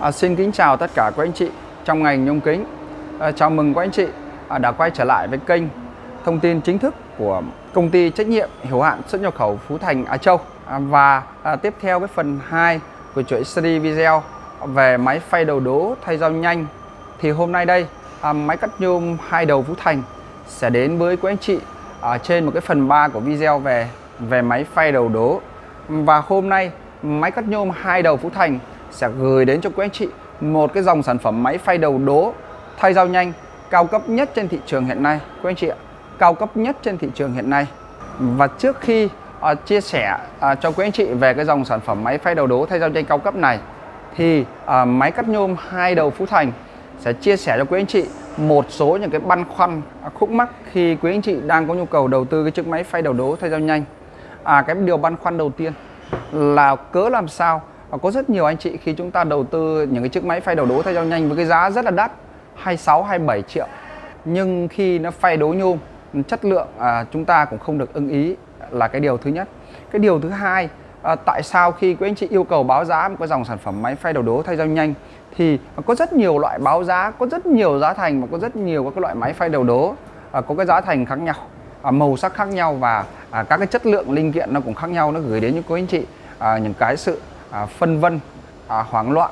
À, xin kính chào tất cả các anh chị trong ngành nhôm kính. À, chào mừng các anh chị à, đã quay trở lại với kênh thông tin chính thức của công ty trách nhiệm hữu hạn xuất nhập khẩu Phú Thành Á Châu. À, và à, tiếp theo cái phần 2 của chuỗi series video về máy phay đầu đố thay dao nhanh. Thì hôm nay đây à, máy cắt nhôm hai đầu Phú Thành sẽ đến với các anh chị ở trên một cái phần 3 của video về về máy phay đầu đố. Và hôm nay máy cắt nhôm hai đầu Phú Thành sẽ gửi đến cho quý anh chị một cái dòng sản phẩm máy phay đầu đố thay dao nhanh cao cấp nhất trên thị trường hiện nay. Quý anh chị ạ cao cấp nhất trên thị trường hiện nay. Và trước khi à, chia sẻ à, cho quý anh chị về cái dòng sản phẩm máy phay đầu đố thay dao nhanh cao cấp này thì à, máy cắt nhôm hai đầu Phú Thành sẽ chia sẻ cho quý anh chị một số những cái băn khoăn à, khúc mắc khi quý anh chị đang có nhu cầu đầu tư cái chiếc máy phay đầu đố thay dao nhanh. À cái điều băn khoăn đầu tiên là cớ làm sao và có rất nhiều anh chị khi chúng ta đầu tư những cái chiếc máy phay đầu đố thay dao nhanh với cái giá rất là đắt 26 27 triệu. Nhưng khi nó phay đố nhôm chất lượng à, chúng ta cũng không được ưng ý là cái điều thứ nhất. Cái điều thứ hai à, tại sao khi quý anh chị yêu cầu báo giá một cái dòng sản phẩm máy phay đầu đố thay dao nhanh thì có rất nhiều loại báo giá có rất nhiều giá thành và có rất nhiều các loại máy phay đầu đố à, có cái giá thành khác nhau à, màu sắc khác nhau và à, các cái chất lượng linh kiện nó cũng khác nhau nó gửi đến những quý anh chị à, những cái sự à, phân vân à, hoảng loạn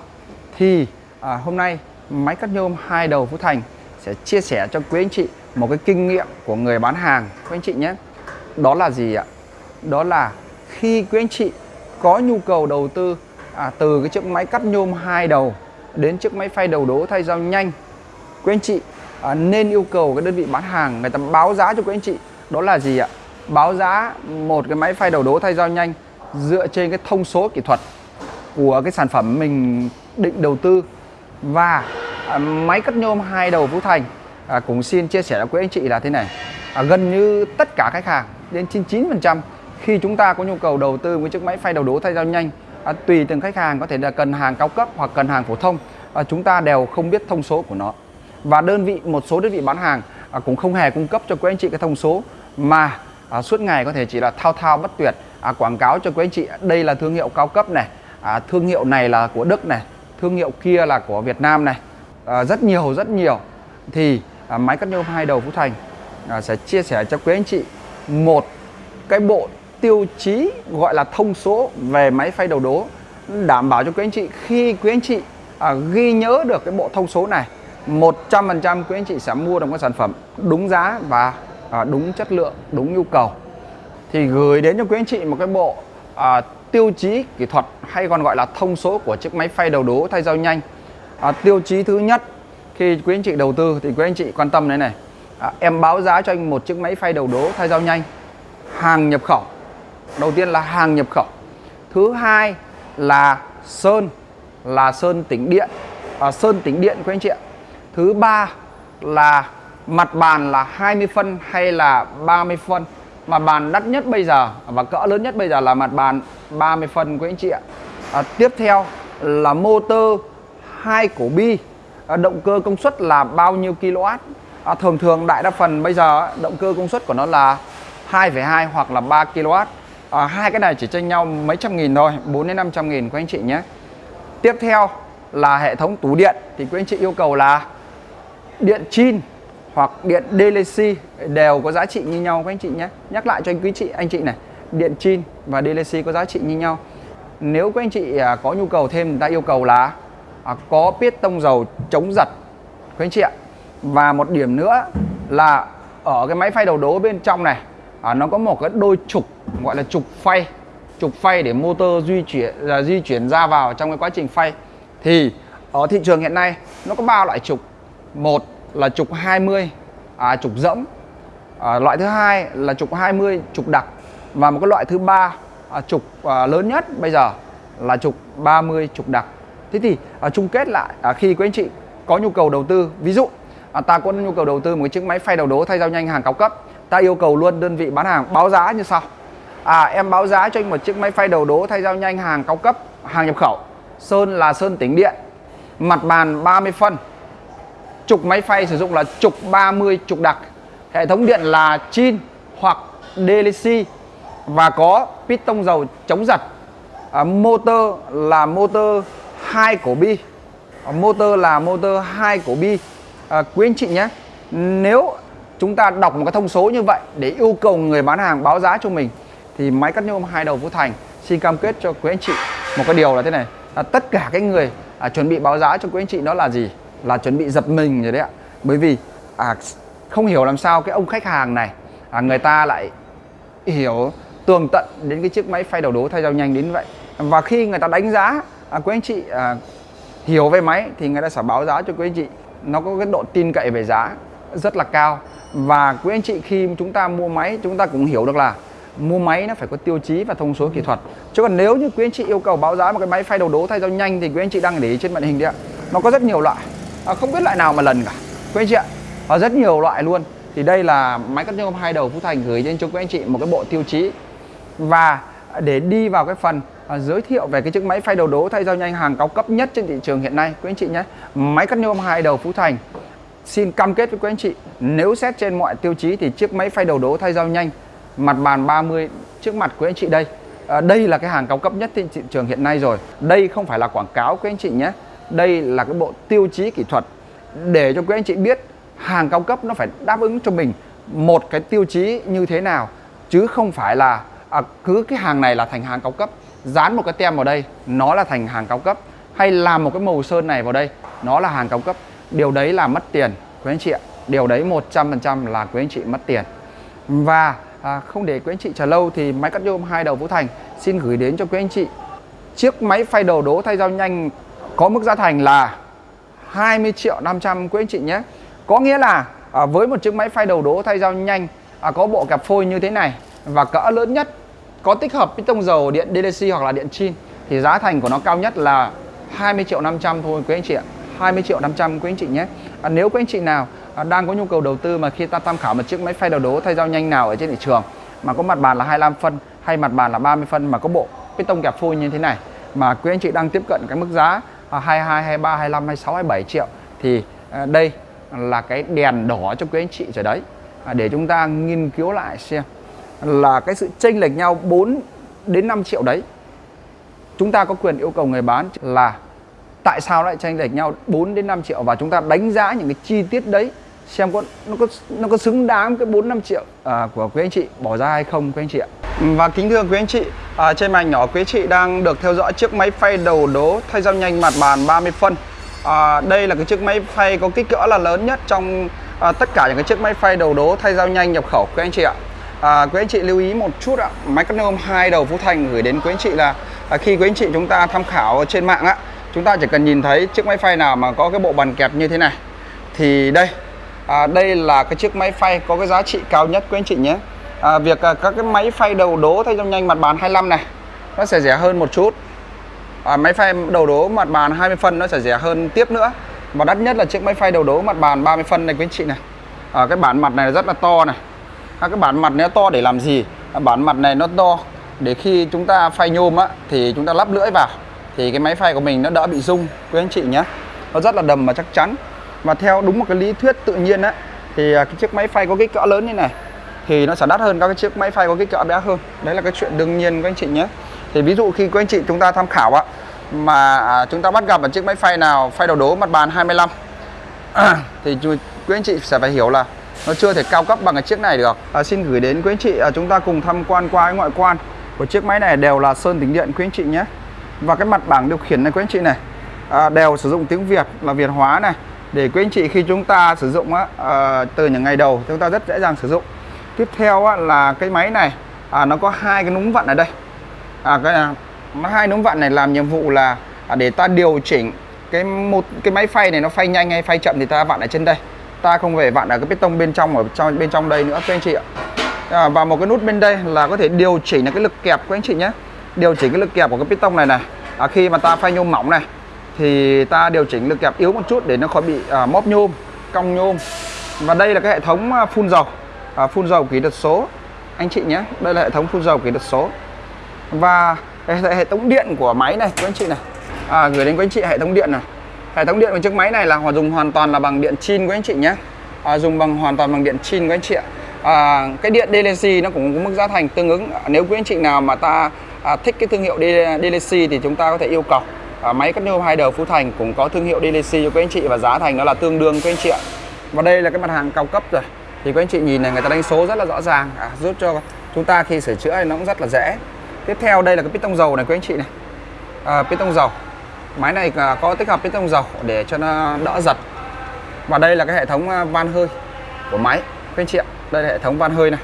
thì à, hôm nay máy cắt nhôm hai đầu Phú Thành sẽ chia sẻ cho quý anh chị một cái kinh nghiệm của người bán hàng. Quý anh chị nhé đó là gì ạ? Đó là khi quý anh chị có nhu cầu đầu tư à, từ cái chiếc máy cắt nhôm hai đầu đến chiếc máy phay đầu đố thay dao nhanh quý anh chị à, nên yêu cầu cái đơn vị bán hàng người ta báo giá cho quý anh chị. Đó là gì ạ? Báo giá một cái máy phay đầu đố thay dao nhanh dựa trên cái thông số kỹ thuật của cái sản phẩm mình định đầu tư. Và à, máy cắt nhôm hai đầu Phú Thành à, cũng xin chia sẻ với quý anh chị là thế này. À, gần như tất cả khách hàng đến 99% khi chúng ta có nhu cầu đầu tư với chiếc máy phay đầu đố thay dao nhanh à, tùy từng khách hàng có thể là cần hàng cao cấp hoặc cần hàng phổ thông à, chúng ta đều không biết thông số của nó. Và đơn vị một số đơn vị bán hàng à, cũng không hề cung cấp cho quý anh chị cái thông số mà à, suốt ngày có thể chỉ là thao thao bất tuyệt à, quảng cáo cho quý anh chị đây là thương hiệu cao cấp này à, thương hiệu này là của Đức này thương hiệu kia là của Việt Nam này. À, rất nhiều rất nhiều. Thì à, máy cắt nhôm hai đầu Phú Thành à, sẽ chia sẻ cho quý anh chị một cái bộ tiêu chí gọi là thông số về máy phay đầu đố đảm bảo cho quý anh chị khi quý anh chị à, ghi nhớ được cái bộ thông số này 100% quý anh chị sẽ mua được cái sản phẩm đúng giá và à, đúng chất lượng đúng nhu cầu. Thì gửi đến cho quý anh chị một cái bộ à, tiêu chí kỹ thuật hay còn gọi là thông số của chiếc máy phay đầu đố thay dao nhanh. À, tiêu chí thứ nhất khi quý anh chị đầu tư thì quý anh chị quan tâm này này. À, em báo giá cho anh một chiếc máy phay đầu đố thay dao nhanh hàng nhập khẩu. Đầu tiên là hàng nhập khẩu. Thứ hai là sơn là sơn tĩnh điện. À, sơn tĩnh điện quý anh chị ạ. Thứ ba là mặt bàn là 20 phân hay là 30 phân mặt bàn đắt nhất bây giờ và cỡ lớn nhất bây giờ là mặt bàn 30 phân của anh chị ạ. À, tiếp theo là motor hai cổ bi. À, động cơ công suất là bao nhiêu kW à, thường thường đại đa phần bây giờ động cơ công suất của nó là 2,2 hoặc là 3 kW à, hai cái này chỉ tranh nhau mấy trăm nghìn thôi 4 đến 500 nghìn của anh chị nhé. Tiếp theo là hệ thống tủ điện thì quý anh chị yêu cầu là điện chin hoặc điện DLC đều có giá trị như nhau các anh chị nhé. Nhắc lại cho anh quý chị anh chị này điện chin và DLC có giá trị như nhau. Nếu các anh chị à, có nhu cầu thêm người ta yêu cầu là có piết tông dầu chống giật các anh chị ạ. Và một điểm nữa là ở cái máy phay đầu đố bên trong này à, nó có một cái đôi trục gọi là trục phay trục phay để motor di chuyển là di chuyển ra vào trong cái quá trình phay. Thì ở thị trường hiện nay nó có ba loại trục. Một là trục 20 à, trục dẫm. À, loại thứ hai là trục 20 trục đặc. Và một cái loại thứ ba à, trục à, lớn nhất bây giờ là trục 30 trục đặc. Thế thì à, chung kết lại à, khi quý anh chị có nhu cầu đầu tư ví dụ à, ta có nhu cầu đầu tư một cái chiếc máy phay đầu đố thay dao nhanh hàng cao cấp ta yêu cầu luôn đơn vị bán hàng báo giá như sau. À em báo giá cho anh một chiếc máy phay đầu đố thay dao nhanh hàng cao cấp hàng nhập khẩu sơn là sơn tĩnh điện mặt bàn 30 phân trục máy phay sử dụng là trục 30 trục đặc. Hệ thống điện là chin hoặc DLC và có piston dầu chống giật. À, motor là motor hai cổ bi. À, motor là motor 2 cổ bi. À, quý anh chị nhé nếu chúng ta đọc một cái thông số như vậy để yêu cầu người bán hàng báo giá cho mình thì máy cắt nhôm hai đầu Phú Thành xin cam kết cho quý anh chị một cái điều là thế này. À, tất cả cái người à, chuẩn bị báo giá cho quý anh chị đó là gì? Là chuẩn bị giật mình rồi đấy ạ. Bởi vì à, không hiểu làm sao cái ông khách hàng này à, người ta lại hiểu tường tận đến cái chiếc máy phay đầu đố thay dao nhanh đến vậy. Và khi người ta đánh giá à, quý anh chị à, hiểu về máy thì người ta sẽ báo giá cho quý anh chị. Nó có cái độ tin cậy về giá rất là cao. Và quý anh chị khi chúng ta mua máy chúng ta cũng hiểu được là mua máy nó phải có tiêu chí và thông số kỹ thuật. Chứ còn nếu như quý anh chị yêu cầu báo giá một cái máy phay đầu đố thay dao nhanh thì quý anh chị đang để ý trên màn hình đấy ạ. Nó có rất nhiều loại à, không biết loại nào mà lần cả. Quý anh chị ạ và rất nhiều loại luôn. Thì đây là máy cắt nhôm hai đầu Phú Thành gửi đến cho quý anh chị một cái bộ tiêu chí. Và để đi vào cái phần à, giới thiệu về cái chiếc máy phay đầu đố thay dao nhanh hàng cao cấp nhất trên thị trường hiện nay quý anh chị nhé. Máy cắt nhôm hai đầu Phú Thành. Xin cam kết với quý anh chị nếu xét trên mọi tiêu chí thì chiếc máy phay đầu đố thay dao nhanh mặt bàn 30 trước mặt quý anh chị đây. À, đây là cái hàng cao cấp nhất trên thị trường hiện nay rồi. Đây không phải là quảng cáo quý anh chị nhé đây là cái bộ tiêu chí kỹ thuật để cho quý anh chị biết hàng cao cấp nó phải đáp ứng cho mình một cái tiêu chí như thế nào chứ không phải là à, cứ cái hàng này là thành hàng cao cấp dán một cái tem vào đây nó là thành hàng cao cấp hay làm một cái màu sơn này vào đây nó là hàng cao cấp. Điều đấy là mất tiền quý anh chị ạ. Điều đấy 100% là quý anh chị mất tiền. Và à, không để quý anh chị chờ lâu thì máy cắt nhôm hai đầu Vũ Thành xin gửi đến cho quý anh chị chiếc máy phay đầu đố thay dao nhanh có mức giá thành là 20 triệu 500 quý anh chị nhé. Có nghĩa là à, với một chiếc máy phay đầu đố thay dao nhanh à, có bộ cặp phôi như thế này và cỡ lớn nhất có tích hợp piston dầu điện DLC hoặc là điện chin thì giá thành của nó cao nhất là 20 triệu 500 thôi quý anh chị ạ. 20 triệu 500 quý anh chị nhé. À, nếu quý anh chị nào à, đang có nhu cầu đầu tư mà khi ta tham khảo một chiếc máy phay đầu đố thay dao nhanh nào ở trên thị trường mà có mặt bàn là 25 phân hay mặt bàn là 30 phân mà có bộ piston kẹp phôi như thế này mà quý anh chị đang tiếp cận cái mức giá 22, 23, 25, 26, 27 triệu. Thì à, đây là cái đèn đỏ cho quý anh chị rồi đấy. À, để chúng ta nghiên cứu lại xem là cái sự chênh lệch nhau 4 đến 5 triệu đấy. Chúng ta có quyền yêu cầu người bán là tại sao lại chênh lệch nhau 4 đến 5 triệu? Và chúng ta đánh giá những cái chi tiết đấy xem có nó có nó có xứng đáng cái 4 5 triệu à, của quý anh chị. Bỏ ra hay không quý anh chị ạ. Và kính thưa quý anh chị, à, trên màn nhỏ quý anh chị đang được theo dõi chiếc máy phay đầu đố thay dao nhanh mặt bàn 30 phân. À, đây là cái chiếc máy phay có kích cỡ là lớn nhất trong à, tất cả những cái chiếc máy phay đầu đố thay dao nhanh nhập khẩu quý anh chị ạ. À, quý anh chị lưu ý một chút ạ, máy cắt nhôm hai đầu Phú Thành gửi đến quý anh chị là à, khi quý anh chị chúng ta tham khảo trên mạng á, chúng ta chỉ cần nhìn thấy chiếc máy phay nào mà có cái bộ bàn kẹp như thế này thì đây à, đây là cái chiếc máy phay có cái giá trị cao nhất quý anh chị nhé à, việc à, các cái máy phay đầu đố thay trong nhanh mặt bàn 25 này nó sẽ rẻ hơn một chút. À, máy phay đầu đố mặt bàn 20 phân nó sẽ rẻ hơn tiếp nữa. Và đắt nhất là chiếc máy phay đầu đố mặt bàn 30 phân này quý anh chị này. À, cái bản mặt này rất là to này. À, cái bản mặt này nó to để làm gì? À, bản mặt này nó to để khi chúng ta phay nhôm á thì chúng ta lắp lưỡi vào thì cái máy phay của mình nó đỡ bị rung quý anh chị nhé. Nó rất là đầm và chắc chắn. Và theo đúng một cái lý thuyết tự nhiên á thì à, cái chiếc máy phay có kích cỡ lớn như này thì nó sẽ đắt hơn các cái chiếc máy phay có kích cỡ bé hơn. Đấy là cái chuyện đương nhiên của anh chị nhé. Thì ví dụ khi các anh chị chúng ta tham khảo ạ, mà à, chúng ta bắt gặp một chiếc máy phay nào phay đầu đố mặt bàn 25 à, thì quý anh chị sẽ phải hiểu là nó chưa thể cao cấp bằng cái chiếc này được. À, xin gửi đến quý anh chị à, chúng ta cùng tham quan qua cái ngoại quan của chiếc máy này đều là sơn tính điện quý anh chị nhé. Và cái mặt bảng điều khiển này quý anh chị này à, đều sử dụng tiếng Việt là Việt hóa này. Để quý anh chị khi chúng ta sử dụng á, à, từ những ngày đầu chúng ta rất dễ dàng sử dụng tiếp theo á, là cái máy này. À, nó có hai cái núm vặn ở đây. À, cái hai núm vặn này làm nhiệm vụ là à, để ta điều chỉnh cái một cái máy phay này nó phay nhanh hay phay chậm thì ta vặn ở trên đây. Ta không phải vặn ở cái piston bên trong ở trong bên trong đây nữa các anh chị ạ. À, và một cái nút bên đây là có thể điều chỉnh là cái lực kẹp của anh chị nhé. Điều chỉnh cái lực kẹp của cái piston này này. À, khi mà ta phay nhôm mỏng này thì ta điều chỉnh lực kẹp yếu một chút để nó khỏi bị à, móp nhôm cong nhôm. Và đây là cái hệ thống à, phun dầu à, phun dầu kỹ thuật số. Anh chị nhé đây là hệ thống phun dầu kỹ thuật số. Và hệ thống điện của máy này của anh chị này. À, gửi đến quý anh chị hệ thống điện này. Hệ thống điện của chiếc máy này là họ dùng hoàn toàn là bằng điện chin của anh chị nhé. À, dùng bằng hoàn toàn bằng điện chin của anh chị ạ. À, cái điện DLC nó cũng có mức giá thành tương ứng. Nếu quý anh chị nào mà ta à, thích cái thương hiệu DLC thì chúng ta có thể yêu cầu. À, máy cắt nhôm hai đầu Phú Thành cũng có thương hiệu DLC cho quý anh chị và giá thành nó là tương đương quý anh chị ạ. Và đây là cái mặt hàng cao cấp rồi thì quý anh chị nhìn này người ta đánh số rất là rõ ràng. À, giúp cho chúng ta khi sửa chữa nó cũng rất là dễ. Tiếp theo đây là cái piston dầu này quý anh chị này. À, piston dầu. Máy này có tích hợp piston dầu để cho nó đỡ giật. Và đây là cái hệ thống à, van hơi của máy quý anh chị ạ. Đây là hệ thống van hơi này.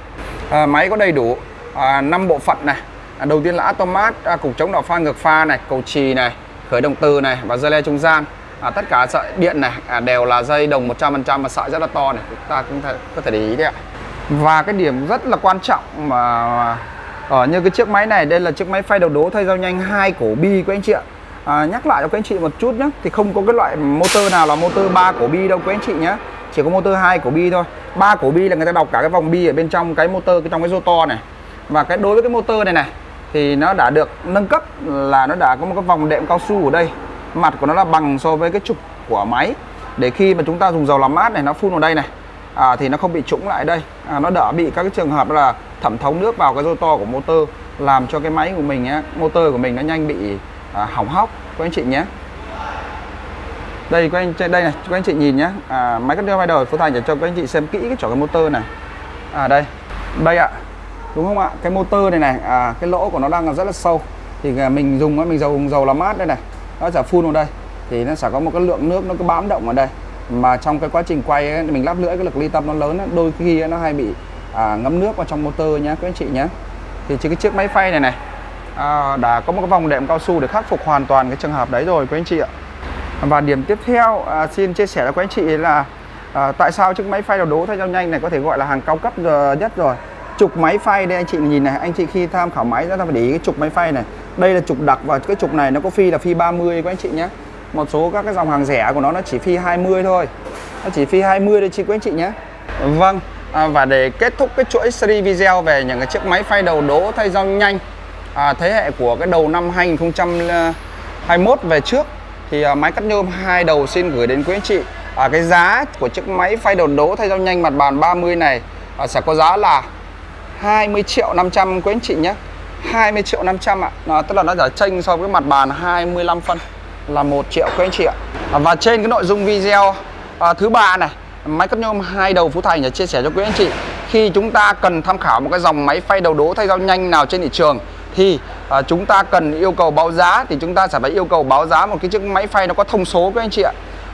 À, máy có đầy đủ à, 5 bộ phận này. À, đầu tiên là automat à, cục chống đảo pha ngược pha này cầu trì này khởi động từ này và dây le trung gian à, tất cả sợi điện này à, đều là dây đồng 100% và sợi rất là to này. Chúng ta cũng thể, có thể để ý đấy ạ. Và cái điểm rất là quan trọng mà ở như cái chiếc máy này đây là chiếc máy phay đầu đố thay dao nhanh hai cổ bi của anh chị ạ. À, nhắc lại cho các anh chị một chút nhé thì không có cái loại motor nào là motor ba cổ bi đâu quý anh chị nhé chỉ có motor hai cổ bi thôi. Ba cổ bi là người ta đọc cả cái vòng bi ở bên trong cái motor trong cái rotor này. Và cái đối với cái motor này này thì nó đã được nâng cấp là nó đã có một cái vòng đệm cao su ở đây mặt của nó là bằng so với cái trục của máy. Để khi mà chúng ta dùng dầu làm mát này nó phun vào đây này à, thì nó không bị trũng lại đây. À, nó đỡ bị các cái trường hợp là thẩm thấu nước vào cái rotor của motor làm cho cái máy của mình á motor của mình nó nhanh bị à, hỏng hóc. Các anh chị nhé. Đây các anh đây này các anh chị nhìn nhé. À, máy cắt vai đầu phố Thành để cho các anh chị xem kỹ cái chỗ cái motor này. À đây. Đây ạ. Đúng không ạ? Cái motor này này à, cái lỗ của nó đang rất là sâu. Thì à, mình dùng mình dầu dầu làm mát đây này nó sẽ phun vào đây. Thì nó sẽ có một cái lượng nước nó cứ bám động ở đây. Mà trong cái quá trình quay ấy, mình lắp lưỡi cái lực ly tâm nó lớn ấy, đôi khi nó hay bị à, ngấm nước vào trong motor nhé các anh chị nhé thì chỉ cái chiếc máy phay này này à, đã có một cái vòng đệm cao su để khắc phục hoàn toàn cái trường hợp đấy rồi các anh chị ạ. Và điểm tiếp theo à, xin chia sẻ với các anh chị là à, tại sao chiếc máy phay đầu đố thay dao nhanh này có thể gọi là hàng cao cấp ờ, nhất rồi trục máy phay đây anh chị nhìn này anh chị khi tham khảo máy ra ta phải để ý cái trục máy phay này. Đây là trục đặc và cái trục này nó có phi là phi 30 của anh chị nhé. Một số các cái dòng hàng rẻ của nó nó chỉ phi 20 thôi. Nó chỉ phi 20 thôi chị quý anh chị nhé. Vâng à, và để kết thúc cái chuỗi series video về những cái chiếc máy phay đầu đỗ thay dao nhanh à, thế hệ của cái đầu năm 2021 về trước thì à, máy cắt nhôm hai đầu xin gửi đến quý anh chị. À, cái giá của chiếc máy phay đầu đỗ thay dao nhanh mặt bàn 30 này à, sẽ có giá là 20 triệu 500 quý anh chị nhé. 20 triệu 500 ạ. À, Tức là nó giả chênh so với mặt bàn 25 phân là 1 triệu quý anh chị ạ. À, Và trên cái nội dung video à, thứ ba này Máy cắt nhôm hai đầu Phú Thành để chia sẻ cho quý anh chị. Khi chúng ta cần tham khảo một cái dòng máy phay đầu đố thay dao nhanh nào trên thị trường Thì à, chúng ta cần yêu cầu báo giá Thì chúng ta sẽ phải yêu cầu báo giá một cái chiếc máy phay nó có thông số quý anh chị ạ.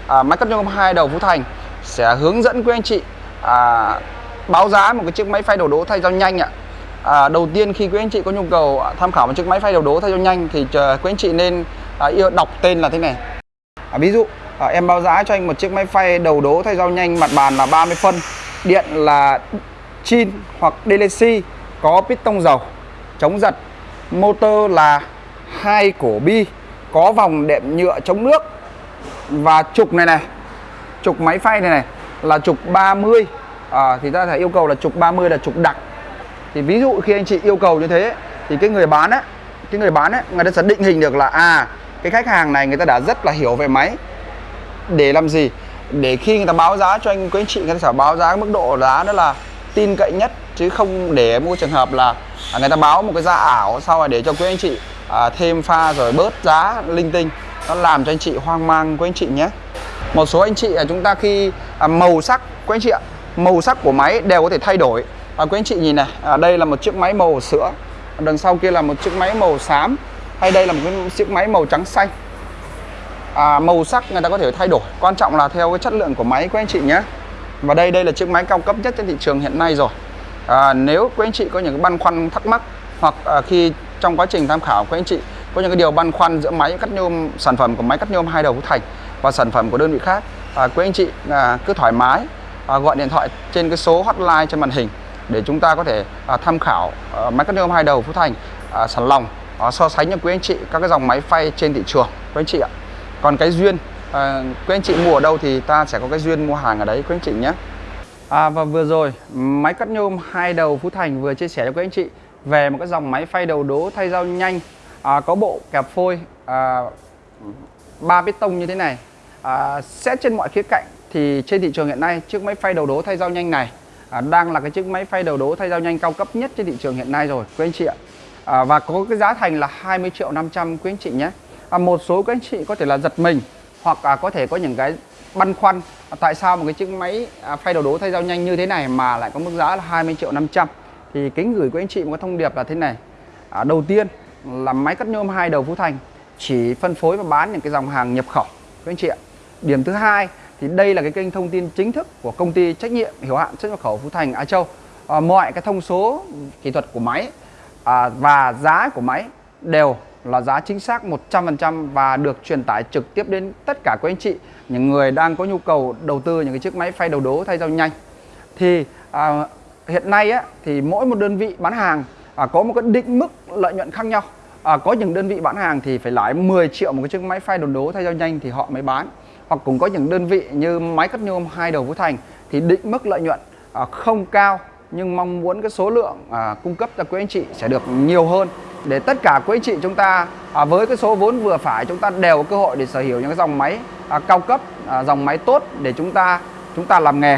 À, Máy cắt nhôm hai đầu Phú Thành sẽ hướng dẫn quý anh chị à, báo giá một cái chiếc máy phay đầu đố thay dao nhanh ạ. À, đầu tiên khi quý anh chị có nhu cầu à, tham khảo một chiếc máy phay đầu đố thay dao nhanh thì chờ quý anh chị nên à, yêu đọc tên là thế này. À, ví dụ à, em báo giá cho anh một chiếc máy phay đầu đố thay dao nhanh mặt bàn là 30 phân điện là chin hoặc DLC có piston dầu chống giật motor là hai cổ bi có vòng đệm nhựa chống nước và trục này này trục máy phay này này là trục 30 à, thì ta phải yêu cầu là trục 30 là trục đặc. Thì ví dụ khi anh chị yêu cầu như thế thì cái người bán á cái người bán á người ta sẽ định hình được là à cái khách hàng này người ta đã rất là hiểu về máy. Để làm gì? Để khi người ta báo giá cho anh quý anh chị người ta sẽ báo giá mức độ giá đó là tin cậy nhất chứ không để mua trường hợp là à, người ta báo một cái giá ảo sau rồi để cho quý anh chị à, thêm pha rồi bớt giá linh tinh. Nó làm cho anh chị hoang mang quý anh chị nhé. Một số anh chị là chúng ta khi à, màu sắc quý anh chị ạ màu sắc của máy đều có thể thay đổi. À, quý anh chị nhìn này à, đây là một chiếc máy màu sữa đằng sau kia là một chiếc máy màu xám hay đây là một cái chiếc máy màu trắng xanh. À, màu sắc người ta có thể thay đổi quan trọng là theo cái chất lượng của máy quý anh chị nhé. Và đây đây là chiếc máy cao cấp nhất trên thị trường hiện nay rồi. À, nếu quý anh chị có những cái băn khoăn thắc mắc hoặc à, khi trong quá trình tham khảo quý anh chị có những cái điều băn khoăn giữa máy cắt nhôm sản phẩm của máy cắt nhôm hai đầu của Thành và sản phẩm của đơn vị khác à, quý anh chị à, cứ thoải mái à, gọi điện thoại trên cái số hotline trên màn hình để chúng ta có thể à, tham khảo à, máy cắt nhôm hai đầu Phú Thành à, sản lòng à, so sánh cho quý anh chị các cái dòng máy phay trên thị trường quý anh chị ạ. Còn cái duyên à, quý anh chị mua ở đâu thì ta sẽ có cái duyên mua hàng ở đấy quý anh chị nhé. À, và vừa rồi máy cắt nhôm hai đầu Phú Thành vừa chia sẻ cho quý anh chị về một cái dòng máy phay đầu đố thay dao nhanh à, có bộ kẹp phôi à, ba tông như thế này. À, xét trên mọi khía cạnh thì trên thị trường hiện nay chiếc máy phay đầu đố thay dao nhanh này à, đang là cái chiếc máy phay đầu đố thay dao nhanh cao cấp nhất trên thị trường hiện nay rồi quý anh chị ạ. À, và có cái giá thành là 20 triệu 500 quý anh chị nhé. À, một số các anh chị có thể là giật mình hoặc à, có thể có những cái băn khoăn à, tại sao một cái chiếc máy à, phay đầu đố thay dao nhanh như thế này mà lại có mức giá là 20 triệu 500 thì kính gửi quý anh chị một cái thông điệp là thế này. À, đầu tiên là máy cắt nhôm hai đầu Phú Thành chỉ phân phối và bán những cái dòng hàng nhập khẩu quý anh chị ạ. Điểm thứ hai thì đây là cái kênh thông tin chính thức của công ty trách nhiệm hiểu hạn xuất nhập khẩu Phú Thành Á Châu. À, mọi cái thông số kỹ thuật của máy à, và giá của máy đều là giá chính xác 100% và được truyền tải trực tiếp đến tất cả các anh chị những người đang có nhu cầu đầu tư những cái chiếc máy phay đầu đố thay dao nhanh. Thì à, hiện nay á, thì mỗi một đơn vị bán hàng à, có một cái định mức lợi nhuận khác nhau. À, có những đơn vị bán hàng thì phải lãi 10 triệu một cái chiếc máy phay đầu đố thay dao nhanh thì họ mới bán hoặc cũng có những đơn vị như máy cắt nhôm hai đầu Phú Thành thì định mức lợi nhuận à, không cao nhưng mong muốn cái số lượng à, cung cấp cho quý anh chị sẽ được nhiều hơn. Để tất cả quý anh chị chúng ta à, với cái số vốn vừa phải chúng ta đều có cơ hội để sở hữu những cái dòng máy à, cao cấp à, dòng máy tốt để chúng ta chúng ta làm nghề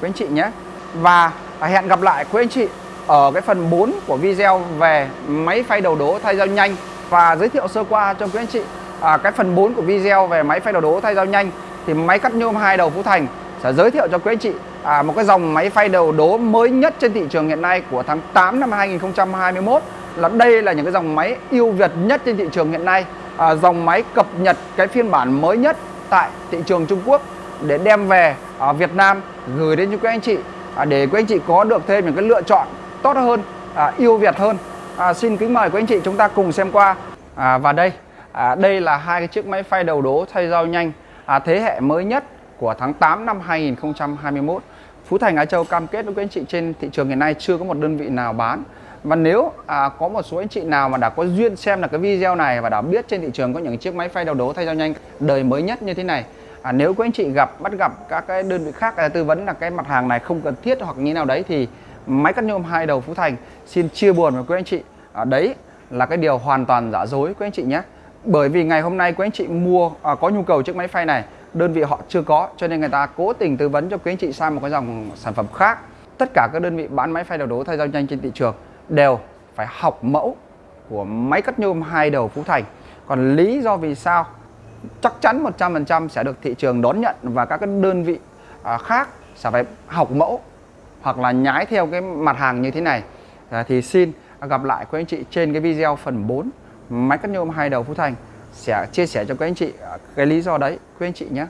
quý anh chị nhé. Và à, hẹn gặp lại quý anh chị ở cái phần 4 của video về máy phay đầu đố thay dao nhanh và giới thiệu sơ qua cho quý anh chị à, cái phần 4 của video về máy phay đầu đố thay dao nhanh thì máy cắt nhôm hai đầu Phú Thành sẽ giới thiệu cho quý anh chị à, một cái dòng máy phay đầu đố mới nhất trên thị trường hiện nay của tháng 8 năm 2021 là đây là những cái dòng máy ưu việt nhất trên thị trường hiện nay à, dòng máy cập nhật cái phiên bản mới nhất tại thị trường Trung Quốc để đem về ở Việt Nam gửi đến cho quý anh chị à, để quý anh chị có được thêm những cái lựa chọn tốt hơn à, ưu việt hơn. À, xin kính mời quý anh chị chúng ta cùng xem qua. À, và đây à, đây là hai cái chiếc máy phay đầu đố thay dao nhanh à, thế hệ mới nhất của tháng 8 năm 2021 Phú Thành Á Châu cam kết với quý anh chị trên thị trường hiện nay chưa có một đơn vị nào bán. Và nếu à, có một số anh chị nào mà đã có duyên xem là cái video này và đã biết trên thị trường có những chiếc máy phay đầu đố thay dao nhanh đời mới nhất như thế này à, nếu quý anh chị gặp bắt gặp các cái đơn vị khác à, tư vấn là cái mặt hàng này không cần thiết hoặc như nào đấy thì máy cắt nhôm hai đầu Phú Thành xin chia buồn với quý anh chị. À, đấy là cái điều hoàn toàn giả dối quý anh chị nhé bởi vì ngày hôm nay quý anh chị mua à, có nhu cầu chiếc máy phay này đơn vị họ chưa có cho nên người ta cố tình tư vấn cho quý anh chị sang một cái dòng sản phẩm khác. Tất cả các đơn vị bán máy phay đầu đố thay dao nhanh trên thị trường đều phải học mẫu của máy cắt nhôm hai đầu Phú Thành. Còn lý do vì sao chắc chắn 100% sẽ được thị trường đón nhận và các cái đơn vị à, khác sẽ phải học mẫu hoặc là nhái theo cái mặt hàng như thế này. À, thì xin gặp lại quý anh chị trên cái video phần 4 máy cắt nhôm hai đầu Phú Thành sẽ chia sẻ cho các anh chị à, cái lý do đấy. Quý anh chị nhé.